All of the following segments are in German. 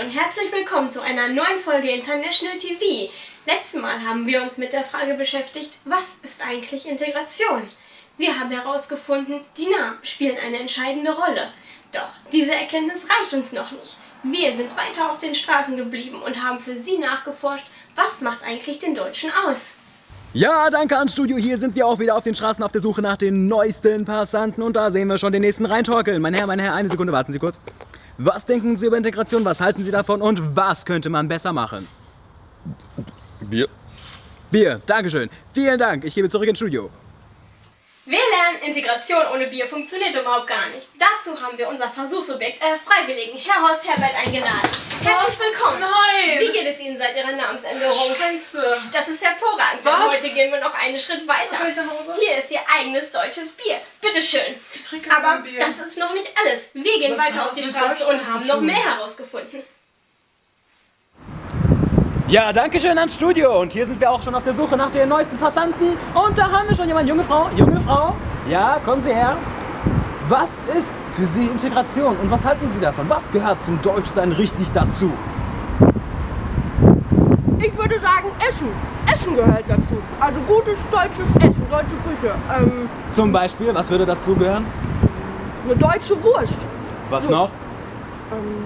und herzlich willkommen zu einer neuen Folge International TV. Letztes Mal haben wir uns mit der Frage beschäftigt, was ist eigentlich Integration? Wir haben herausgefunden, die Namen spielen eine entscheidende Rolle. Doch diese Erkenntnis reicht uns noch nicht. Wir sind weiter auf den Straßen geblieben und haben für Sie nachgeforscht, was macht eigentlich den Deutschen aus? Ja, danke ans Studio. Hier sind wir auch wieder auf den Straßen auf der Suche nach den neuesten Passanten. Und da sehen wir schon den nächsten reintorkeln. Mein Herr, mein Herr, eine Sekunde, warten Sie kurz. Was denken Sie über Integration? Was halten Sie davon? Und was könnte man besser machen? Bier. Bier, Dankeschön. Vielen Dank. Ich gebe zurück ins Studio. Wir lernen, Integration ohne Bier funktioniert überhaupt gar nicht. Dazu haben wir unser Versuchsobjekt, äh, Freiwilligen, Herr Horst Herbert, eingeladen. Herzlich willkommen. Nein! Wie geht es Ihnen seit Ihrer Namensänderung? Scheiße! Das ist hervorragend, denn Was? heute gehen wir noch einen Schritt weiter. Soll ich nach Hause? Hier ist Ihr eigenes deutsches Bier. Bitteschön. Ich trinke Aber Bier. das ist noch nicht alles. Wir gehen Was weiter auf die Straße und haben noch mehr herausgefunden. Ja, danke schön ans Studio. Und hier sind wir auch schon auf der Suche nach den neuesten Passanten. Und da haben wir schon jemanden. Junge Frau, junge Frau. Ja, kommen Sie her. Was ist für Sie Integration und was halten Sie davon? Was gehört zum Deutschsein richtig dazu? Ich würde sagen Essen. Essen gehört dazu. Also gutes deutsches Essen, deutsche Küche. Ähm, Zum Beispiel, was würde dazu gehören? eine deutsche Wurst. Was So. noch? Ähm,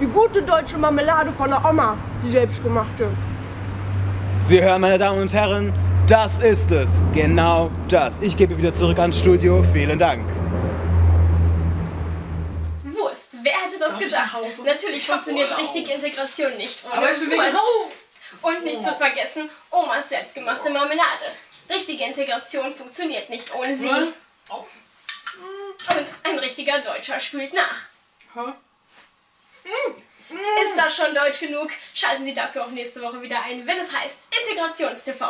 die gute deutsche Marmelade von der Oma, die selbstgemachte. Sie hören, meine Damen und Herren, das ist es. Genau das. Ich gebe wieder zurück ans Studio. Vielen Dank. Wurst. Wer hätte das Darf gedacht? Natürlich funktioniert Urlaub. richtige Integration nicht ohne Aber ich bin wegen Wurst. Und nicht zu vergessen, Omas selbstgemachte Marmelade. Richtige Integration funktioniert nicht ohne sie. Nein. Oh. Und ein richtiger Deutscher spült nach. Hä? Ist das schon deutsch genug? Schalten Sie dafür auch nächste Woche wieder ein, wenn es heißt Integrationstv.